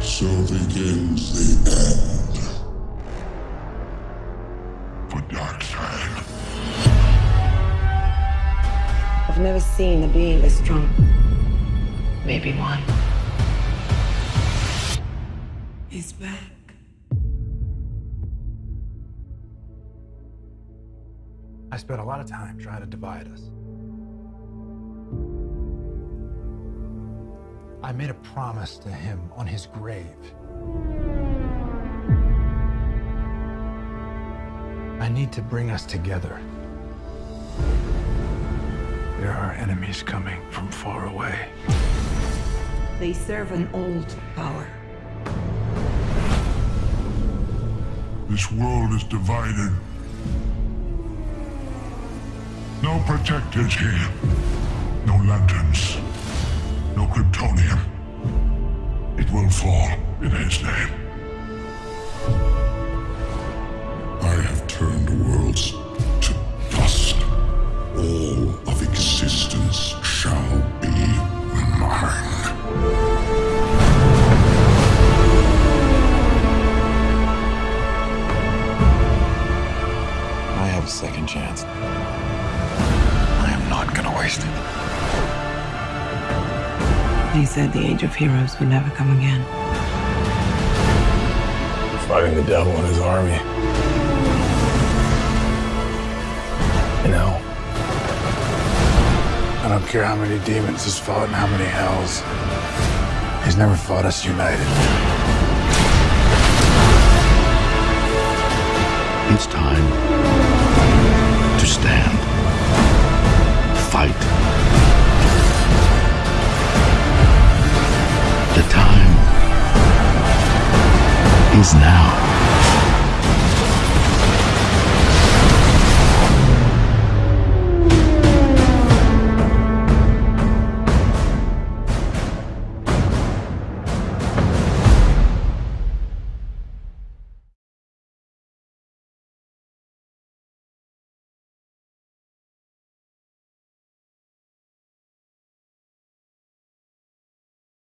So begins the end. For Darkseid. I've never seen a being as strong. Maybe one. He's back. I spent a lot of time trying to divide us. I made a promise to him on his grave. I need to bring us together. There are enemies coming from far away. They serve an old power. This world is divided. No protectors here. No lanterns. Will fall in his name. I have turned worlds to dust. All of existence shall be mine. I have a second chance. I am not gonna waste it. He said the Age of Heroes would never come again. Fighting the devil and his army. You know, I don't care how many demons he's fought and how many hells. He's never fought us united. is now.